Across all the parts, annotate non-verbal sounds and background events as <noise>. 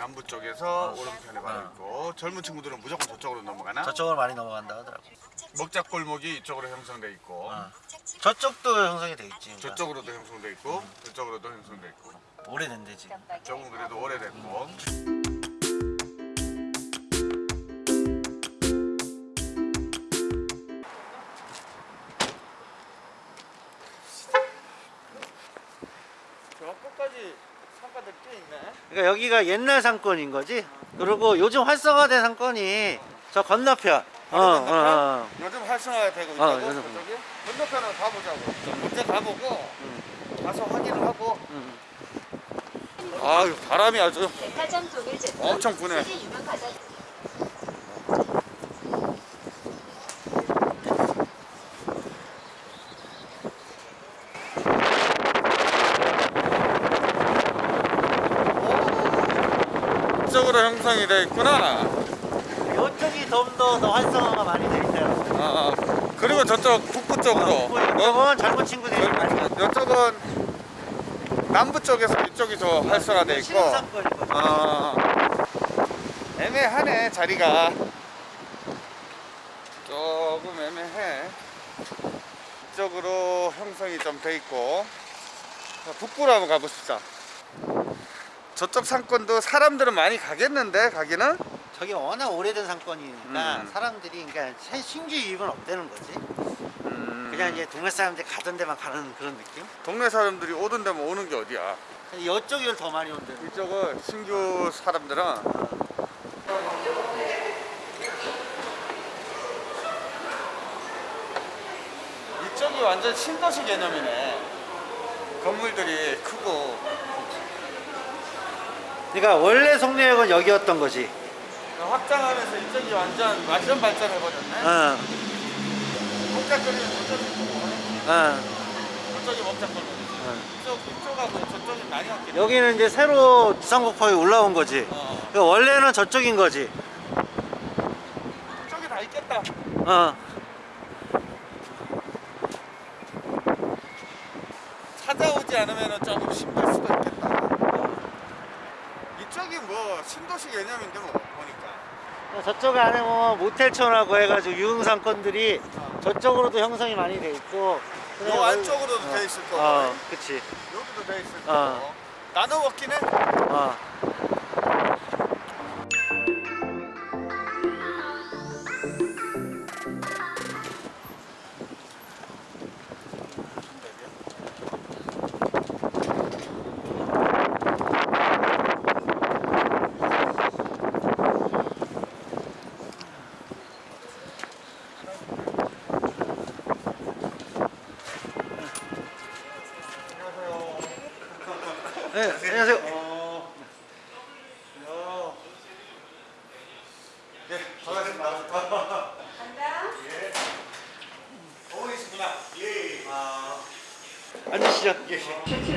남부 쪽에서 오른편에 바로 있고 젊은 친구들은 무조건 저쪽으로 넘어가나? 저쪽으로 많이 넘어간다 하더라고. 먹자 골목이 이쪽으로 형성돼 있고 어. 저쪽도 형성이 돼 있지. 그러니까. 저쪽으로도 형성돼 있고 이쪽으로도 형성돼 있고 오래된대 지금. 조금 그래도 오래됐고 저 그러니까 여기가 옛날 상권인 거지. 그리고 요즘 활성화된 상권이 저 건너편. 어, 어, 어. 요즘 활성화가 되고 어, 있다고 요즘. 저기 건너편으로 가보자고. 먼저 가보고 가서 확인을 하고. 음. 아유 바람이 아주 제품 엄청 부네. 이쪽으로 형성이 돼 있구나. 이쪽이 좀더더 활성화가 많이 돼 있대요. 아, 그리고 저쪽 북부 쪽으로. 어? 이쪽은 젊은 친구들이 많이. 이쪽은 남부 쪽에서 이쪽이 더 활성화돼 있고. 신상권인 거죠. 아, 애매하네 자리가. 조금 애매해. 이쪽으로 형성이 좀 돼 있고. 자, 북부로 한번 가보시죠. 저쪽 상권도 사람들은 많이 가겠는데 가기는? 저게 워낙 오래된 상권이니까 음. 사람들이 그러니까 새- 신규 유입은 없다는 거지. 음, 그냥 이제 동네 사람들이 가던 데만 가는 그런 느낌? 동네 사람들이 오던 데면 오는 게 어디야? 이쪽을 더 많이 거. 이쪽은 신규 사람들은 이쪽이 완전 신도시 개념이네. 건물들이 크고 그러니까 원래 송내역은 여기였던 거지. 확장하면서 이쪽이 완전 완전 발전해버렸네. 어, 목작거리는 저쪽이 어. 저쪽이 목작거리. 이쪽 이쪽하고 저쪽이 많이 왔겠네. 여기는 이제 새로 두산국파에 올라온 거지. 어, 그러니까 원래는 저쪽인 거지. 저쪽이 다 있겠다. 어. 찾아오지 않으면 조금 힘들 수도 있겠다. 이쪽이 뭐 신도시 개념인데 뭐 보니까. 저쪽 안에 보면 모텔촌하고 해가지고 유흥상권들이 저쪽으로도 형성이 많이 돼 있고. 요 여기- 안쪽으로도 어. 돼 있을 거고 어, 그치. 여기도 돼 있을 어. 거고 나눠 해. 어. 네, 안녕하세요. 어. 야. 네, 반갑습니다. 예. 어머니시구나. 예. 아. 앉으시죠.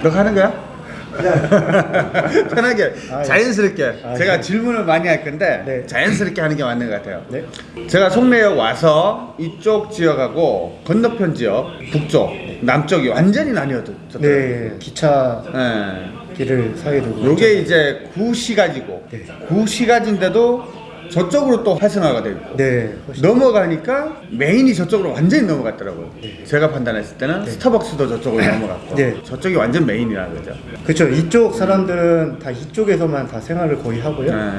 너 하는 거야? <laughs> 편하게 자연스럽게 제가 질문을 많이 할 건데 자연스럽게 하는 게 맞는 것 같아요 제가 송내역 와서 이쪽 지역하고 건너편 지역 북쪽 남쪽이 완전히 나뉘어졌어요 네, 기차 예. 길을 두고 요게 이제 구시가지고 네. 구시가지인데도 저쪽으로 또 활성화가 되고 네, 넘어가니까 메인이 저쪽으로 완전히 넘어갔더라고요 제가 판단했을 때는 스타벅스도 저쪽으로 <laughs> 넘어갔고 네. 저쪽이 완전 메인이라는 거죠 그렇죠. 이쪽 사람들은 다 이쪽에서만 다 생활을 거의 하고요. 네.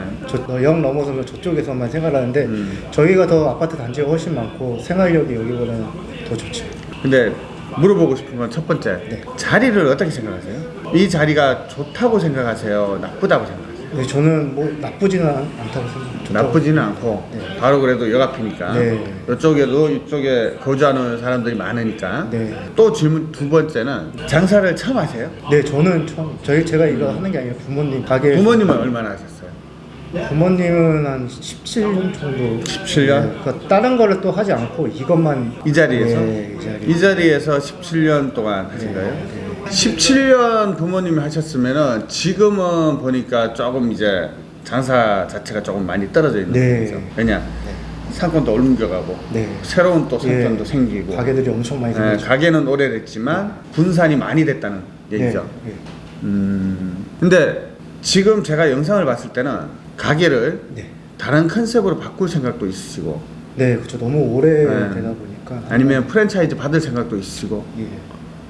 저역 넘어서면 저쪽에서만 생활하는데 음. 저희가 더 아파트 단지가 훨씬 많고 생활력이 여기보다는 더 좋죠. 근데 물어보고 싶은 건 첫 번째 네. 자리를 어떻게 생각하세요? 이 자리가 좋다고 생각하세요? 나쁘다고 생각하세요? 네, 저는 뭐 나쁘지는 않- 않다고 생각합니다. 나쁘지는 않고 네. 바로 그래도 역 앞이니까 네. 이쪽에도 이쪽에 거주하는 사람들이 많으니까 네. 또 질문 두 번째는 장사를 처음 하세요? 네, 저는 처음 저희 제가 이거 하는 게 아니라 부모님 가게 부모님은 얼마나 하셨어요? 부모님은 한 17년 정도 17년? 네, 그 다른 거를 또 하지 않고 이것만 이 자리에서? 네, 이 자리. 이 자리에서 17년 동안 하신 네, 거예요? 네. 17년 부모님이 하셨으면은 지금은 보니까 조금 이제 장사 자체가 조금 많이 떨어져 있는 네. 거죠. 왜냐? 상권도 옮겨가고 네. 새로운 또 상권도 예, 생기고 가게들이 엄청 많이 예, 생겼죠. 가게는 오래됐지만 분산이 많이 됐다는 얘기죠. 네, 네. 음. 근데 지금 제가 영상을 봤을 때는 가게를 네. 다른 컨셉으로 바꿀 생각도 있으시고 네, 그렇죠. 너무 오래 네. 되다 보니까 아니면 프랜차이즈 받을 생각도 있으시고 예,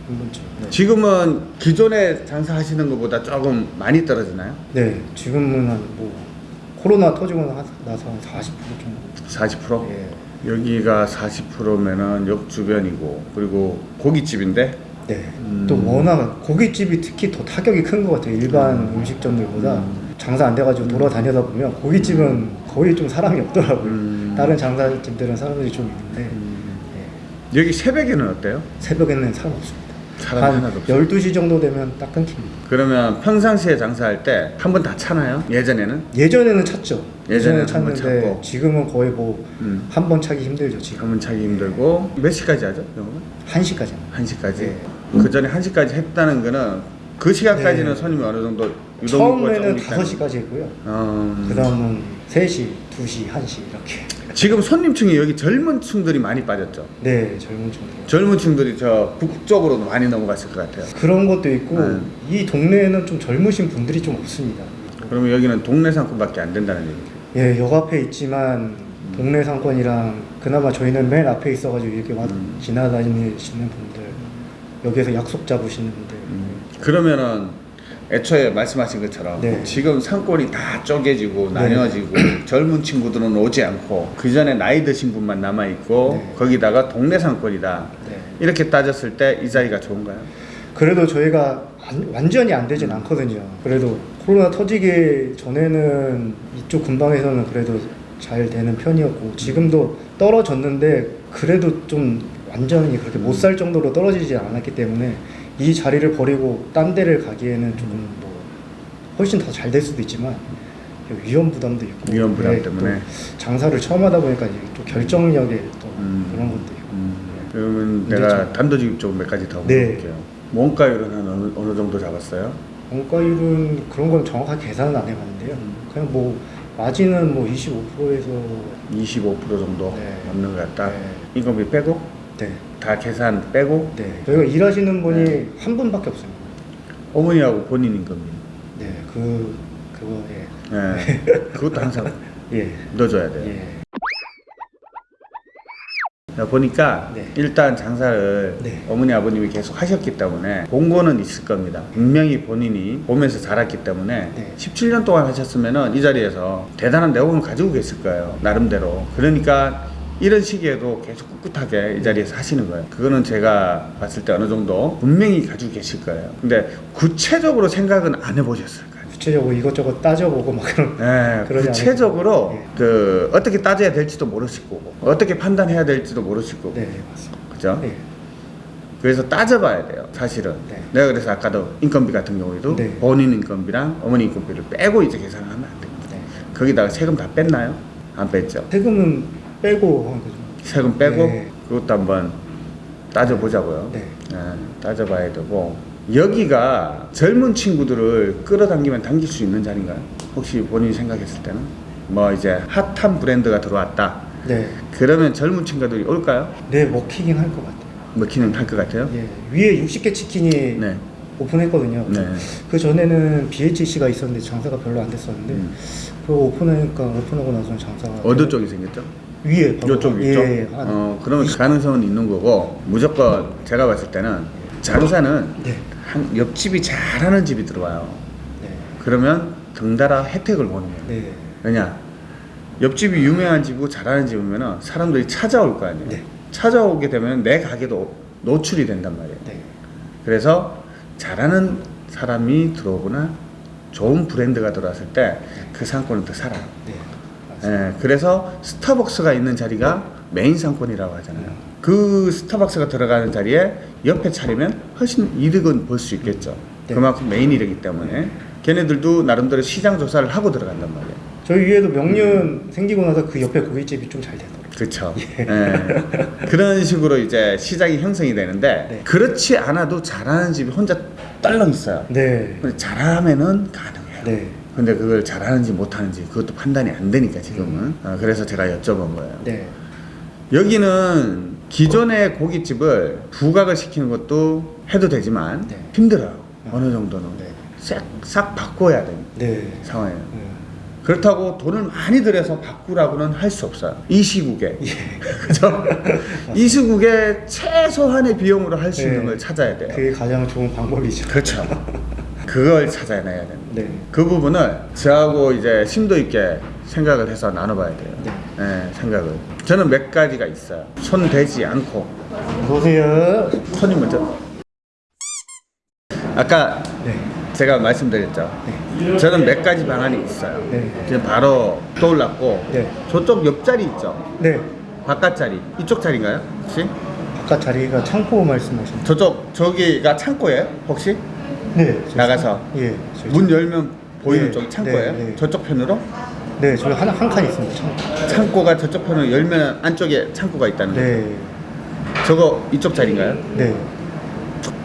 한 번쯤. 네. 지금은 기존에 장사하시는 것보다 조금 많이 떨어지나요? 네, 지금은 한뭐 코로나 터지고 나- 나서 한 40% 정도. 40%? 예. 여기가 40%면은 역 주변이고 그리고 고깃집인데 네. 음. 또 워낙 고깃집이 특히 더 타격이 큰 것 같아요. 일반 음. 식점들보다 장사 안 돼가지고 돌아다니다 보면 고깃집은 거의 좀 사람이 없더라고요. 음. 다른 장사집들은 사람들이 좀 있는데 네. 여기 새벽에는 어때요? 새벽에는 사람 없습니다. 사람 한 하나도 없어요. 12시 정도 되면 딱 끊깁니다. 그러면 평상시에 장사할 때 한 번 다 차나요? 예전에는? 예전에는 찼죠. 예전에는 예전에는 한번 찼는데. 지금은 거의 뭐 한번 음. 차기 힘들죠. 지금 한 번 차기 힘들고 몇 시까지 하죠? 영업은? 1시까지. 1시까지? 네. 그 전에 1시까지 했다는 거는 그 시간까지는 네. 손님이 어느 정도 처음에는 조금 있다는 5시까지 했고요. 어, 그 다음은 3시, 2시, 1시 이렇게. 지금 손님층이 여기 젊은 층들이 많이 빠졌죠. 네, 젊은 친구들. 젊은 층들이 저 북쪽으로도 많이 넘어갔을 것 같아요. 그런 것도 있고 네. 이 동네에는 좀 젊으신 분들이 좀 없습니다. 그러면 여기는 동네 상권밖에 안 된다는 얘기죠. 예, 역 앞에 있지만 동네 상권이랑 그나마 저희는 맨 앞에 있어가지고 이렇게 와 음. 지나다니시는 분들 여기에서 약속 잡으시는 분들 그러면은 애초에 말씀하신 것처럼 네. 지금 상권이 다 쪼개지고 네. 나뉘어지고 <clears throat> 젊은 친구들은 오지 않고 그 전에 나이 드신 분만 남아 있고 네. 거기다가 동네 상권이다 네. 이렇게 따졌을 때 이 자리가 좋은가요? 그래도 저희가 안- 완전히 안 되진 않거든요. 그래도 코로나 터지기 전에는 이쪽 근방에서는 그래도 잘 되는 편이었고 지금도 떨어졌는데 그래도 좀 완전히 그렇게 못 살 정도로 떨어지지 않았기 때문에 이 자리를 버리고 딴 데를 가기에는 조금 뭐 훨씬 더 잘 될 수도 있지만 위험 부담도 있고 위험 부담 네, 때문에. 또 장사를 처음 하다 보니까 또 결정력에 또 음. 그런 것도 있고 그러면 근데 내가 저- 단도직 쪽몇 가지 더 네. 물어볼게요. 원가율은 한 어느, 어느 정도 잡았어요? 원가율은 그런 건 정확하게 계산은 안 해봤는데요. 그냥 뭐 마진은 뭐 25%에서 25% 정도 네. 넘는 것 같다. 네. 인건비 빼고 네, 다 계산 빼고 네. 저희가 일하시는 분이 네. 한 분밖에 없습니다. 어머니하고 본인 인건비. 네, 그 그거 예, 예. <laughs> 그것도 항상 예, 넣어줘야 돼요. 예, 야, 보니까 네. 일단 장사를 네. 어머니 아버님이 계속 하셨기 때문에 공고는 있을 겁니다. 분명히 본인이 보면서 자랐기 때문에 네. 17년 동안 하셨으면은 이 자리에서 대단한 내공을 가지고 계실 거예요. 나름대로. 그러니까 이런 시기에도 계속 꿋꿋하게 이 자리에서 하시는 거예요. 그거는 제가 봤을 때 어느 정도 분명히 가지고 계실 거예요. 근데 구체적으로 생각은 안 해보셨을 거예요. 구체적으로 이것저것 따져보고 막 그런 네, <laughs> 그러지 구체적으로 않을까요? 그 어떻게 따져야 될지도 모르실 거고 어떻게 판단해야 될지도 모르실 거고 네, 맞습니다. 그죠? 네, 그래서 따져봐야 돼요 사실은 네. 내가 그래서 아까도 인건비 같은 경우에도 네. 본인 인건비랑 어머니 인건비를 빼고 이제 계산을 하면 안 됩니다 네. 거기다가 세금 다 뺐나요? 안 뺐죠 세금은 빼고 한 거죠. 세금 빼고 네. 그것도 한번 따져보자고요 네. 네, 따져봐야 되고 여기가 젊은 친구들을 끌어당기면 당길 수 있는 자리인가요? 혹시 본인이 생각했을 때는 뭐 이제 핫한 브랜드가 들어왔다 네, 그러면 젊은 친구들이 올까요? 네 먹히긴 할 것 같아요. 먹히는 할 것 같아요? 예, 위에 60개 치킨이 네. 오픈했거든요. 네. 그 전에는 BHC가 있었는데 장사가 별로 안 됐었는데 음. 그거 오픈하니까 오픈하고 나서는 장사가 어느 쪽이 생겼죠? 위에 이쪽 예, 위쪽? 예, 한- 어, 그러면 가능성은 있는 거고 무조건 제가 봤을 때는 장사는 네. 한 옆집이 잘하는 집이 들어와요. 네. 그러면 덩달아 혜택을 보는 거예요. 네. 왜냐? 옆집이 유명한 집이고 잘하는 집이면 사람들이 찾아올 거 아니에요. 네. 찾아오게 되면 내 가게도 노출이 된단 말이에요. 네. 그래서 잘하는 사람이 들어오거나 좋은 브랜드가 들어왔을 때 그 상권은 더 살아요. 예, 그래서 스타벅스가 있는 자리가 메인 상권이라고 하잖아요. 그 스타벅스가 들어가는 자리에 옆에 차리면 훨씬 이득은 볼 수 있겠죠. 네. 그만큼 메인이기 때문에 걔네들도 나름대로 시장 조사를 하고 들어간단 말이에요. 저희 위에도 명륜 생기고 나서 그 옆에 고깃집이 좀 잘 되더라고요. 그렇죠. 예. 그런 식으로 이제 시장이 형성이 되는데 네. 그렇지 않아도 잘하는 집이 혼자 딸렁 있어요. 네. 잘하면은 가능해요. 네. 근데 그걸 잘하는지 못하는지 그것도 판단이 안 되니까 지금은. 어, 그래서 제가 여쭤본 거예요. 네. 여기는 기존의 고깃집을 부각을 시키는 것도 해도 되지만 네. 힘들어요. 어느 정도는. 네. 싹, 싹 바꿔야 됩니다. 네. 상황이에요. 네. 그렇다고 돈을 많이 들여서 바꾸라고는 할 수 없어요. 이 시국에. <laughs> 그죠? 이 시국에 최소한의 비용으로 할 수 있는 네. 걸 찾아야 돼요. 그게 가장 좋은 방법이죠. 그렇죠. <laughs> 그걸 찾아내야 됩니다. 네. 그 부분을 저하고 이제 심도 있게 생각을 해서 나눠봐야 돼요. 네, 생각을. 저는 몇 가지가 있어요. 손 대지 않고. 어서오세요. 손이 먼저. 아까 네. 제가 말씀드렸죠. 저는 몇 가지 방안이 있어요. 네. 지금 바로 떠올랐고 네. 저쪽 옆자리 있죠. 네. 바깥 자리. 이쪽 자리인가요? 혹시? 아까 자리가 창고 말씀하신. 저쪽 저기가 창고예요? 혹시? 네. 저희 나가서 창- 예. 문 열면 보이는 네, 쪽이 창고예요? 네, 네. 저쪽 편으로? 네, 저희 한, 한칸 있습니다. 창고. 창고가 저쪽 편으로 열면 안쪽에 창고가 있다는 거예요. 네. 저거 이쪽 자리인가요? 네.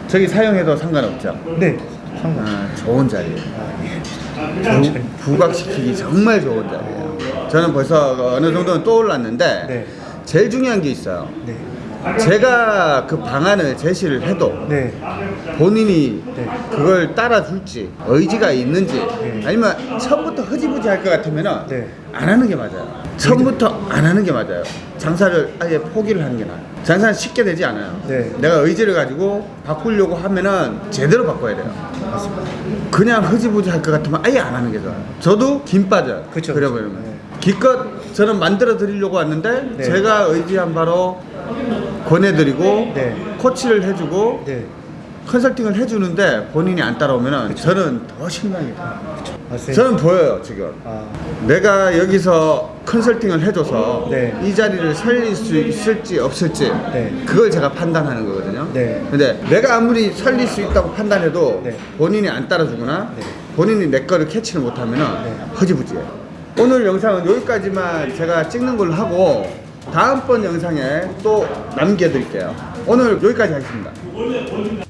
저기 사용해도 상관없죠? 네. 상관. 아, 좋은 자리예요. 아, 예. 부, 부각시키기 정말 좋은 자리예요. 저는 벌써 어느 정도는 떠올랐는데 네. 제일 중요한 게 있어요. 네. 제가 그 방안을 제시를 해도 네. 본인이 네. 그걸 따라줄지 의지가 있는지 네. 아니면 처음부터 흐지부지 할 것 같으면 네. 안 하는 게 맞아요. 처음부터 안 하는 게 맞아요. 장사를 아예 포기를 하는 게 나아요. 장사는 쉽게 되지 않아요. 네. 내가 의지를 가지고 바꾸려고 하면은 제대로 바꿔야 돼요. 맞습니다. 그냥 흐지부지 할 것 같으면 아예 안 하는 게 좋아요. 저도 김 빠져요. 그쵸, 그래버리면. 그쵸. 네. 기껏 저는 만들어 드리려고 왔는데 네. 제가 의지한 바로 권해드리고 네. 코치를 해주고 네. 컨설팅을 해주는데 본인이 안 따라오면 저는 더 실망이 돼요. 맞습니다. 저는 보여요 지금. 아, 내가 여기서 컨설팅을 해줘서 네. 이 자리를 살릴 수 있을지 없을지 네. 그걸 제가 판단하는 거거든요. 네. 근데 내가 아무리 살릴 수 있다고 판단해도 네. 본인이 안 따라주거나 네. 본인이 내 거를 캐치를 못하면 네. 허지부지해요. 오늘 영상은 여기까지만 제가 찍는 걸로 하고 다음번 영상에 또 남겨드릴게요. 오늘 여기까지 하겠습니다.